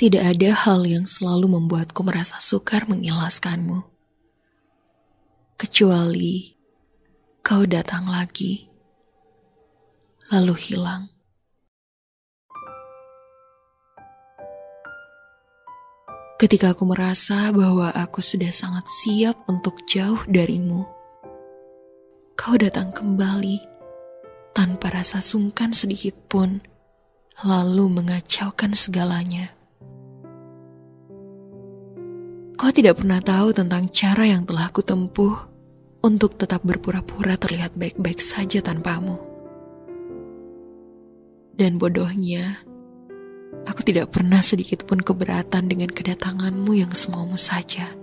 Tidak ada hal yang selalu membuatku merasa sukar mengilaskanmu. Kecuali kau datang lagi, lalu hilang. Ketika aku merasa bahwa aku sudah sangat siap untuk jauh darimu, kau datang kembali tanpa rasa sungkan sedikit pun, lalu mengacaukan segalanya. Kau tidak pernah tahu tentang cara yang telah kutempuh untuk tetap berpura-pura terlihat baik-baik saja tanpamu. Dan bodohnya, aku tidak pernah sedikit pun keberatan dengan kedatanganmu yang semaumu saja.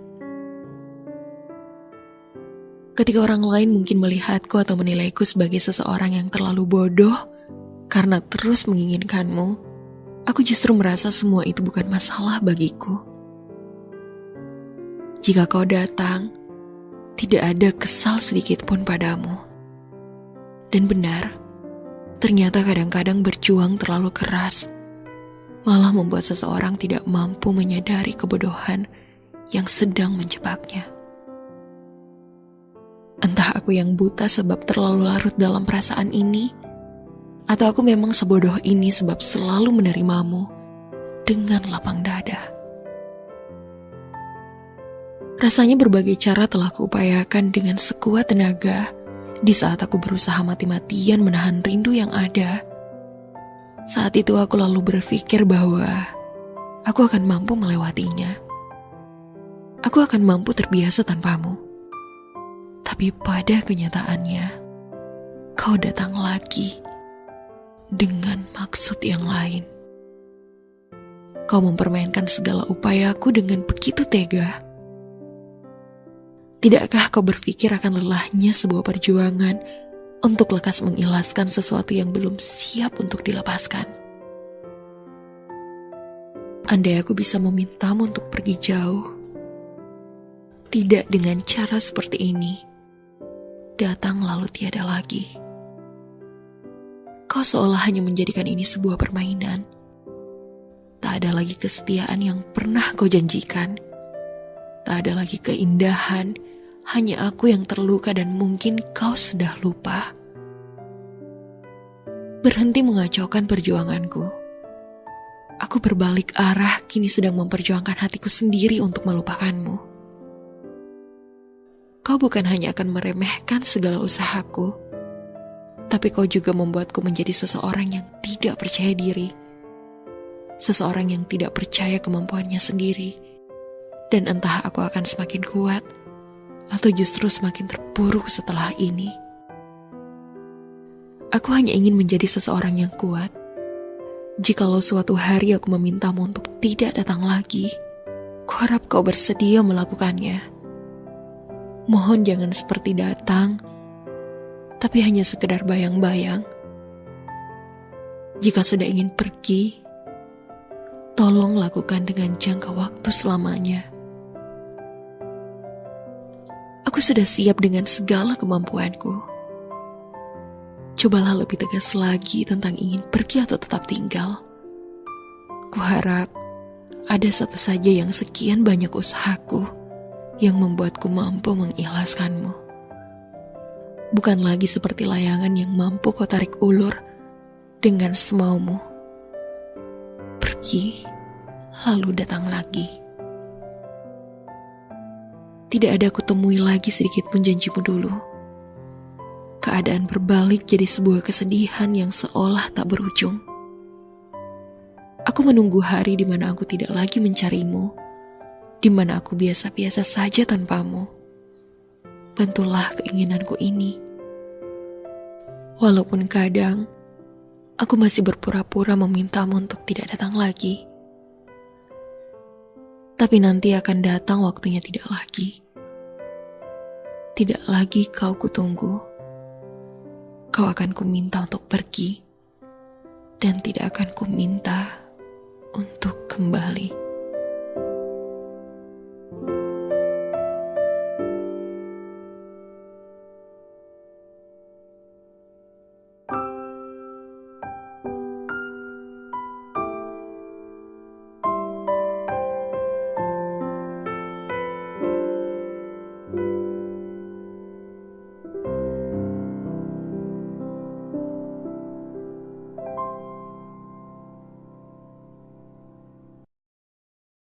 Ketika orang lain mungkin melihatku atau menilaiku sebagai seseorang yang terlalu bodoh karena terus menginginkanmu, aku justru merasa semua itu bukan masalah bagiku. Jika kau datang, tidak ada kesal sedikit pun padamu. Dan benar, ternyata kadang-kadang berjuang terlalu keras malah membuat seseorang tidak mampu menyadari kebodohan yang sedang menjebaknya. Entah aku yang buta sebab terlalu larut dalam perasaan ini, atau aku memang sebodoh ini sebab selalu menerimamu dengan lapang dada. Rasanya berbagai cara telah kuupayakan dengan sekuat tenaga di saat aku berusaha mati-matian menahan rindu yang ada. Saat itu aku lalu berpikir bahwa aku akan mampu melewatinya. Aku akan mampu terbiasa tanpamu. Tapi pada kenyataannya, kau datang lagi dengan maksud yang lain. Kau mempermainkan segala upayaku dengan begitu tega Tidakkah kau berpikir akan lelahnya sebuah perjuangan untuk lekas mengilaskan sesuatu yang belum siap untuk dilepaskan? Andai aku bisa memintamu untuk pergi jauh, tidak dengan cara seperti ini, datang lalu tiada lagi. Kau seolah hanya menjadikan ini sebuah permainan. Tak ada lagi kesetiaan yang pernah kau janjikan. Tak ada lagi keindahan hanya aku yang terluka dan mungkin kau sudah lupa. Berhenti mengacaukan perjuanganku. Aku berbalik arah kini sedang memperjuangkan hatiku sendiri untuk melupakanmu. Kau bukan hanya akan meremehkan segala usahaku, tapi kau juga membuatku menjadi seseorang yang tidak percaya diri. Seseorang yang tidak percaya kemampuannya sendiri. Dan entah aku akan semakin kuat atau justru semakin terpuruk setelah ini. Aku hanya ingin menjadi seseorang yang kuat. Jikalau suatu hari aku memintamu untuk tidak datang lagi, kuharap kau bersedia melakukannya. Mohon jangan seperti datang, tapi hanya sekedar bayang-bayang. Jika sudah ingin pergi, tolong lakukan dengan jangka waktu selamanya. Aku sudah siap dengan segala kemampuanku. Cobalah lebih tegas lagi tentang ingin pergi atau tetap tinggal. Kuharap ada satu saja yang sekian banyak usahaku yang membuatku mampu mengikhlaskanmu. Bukan lagi seperti layangan yang mampu kau tarik ulur dengan semaumu. Pergi, lalu datang lagi. Tidak ada kutemui lagi sedikit pun janjimu dulu. Keadaan berbalik jadi sebuah kesedihan yang seolah tak berujung. Aku menunggu hari di mana aku tidak lagi mencarimu, di mana aku biasa-biasa saja tanpamu. Bantulah keinginanku ini. Walaupun kadang aku masih berpura-pura memintamu untuk tidak datang lagi. Tapi nanti akan datang waktunya tidak lagi. Tidak lagi kau kutunggu. Kau akan kuminta untuk pergi. Dan tidak akan kuminta untuk kembali.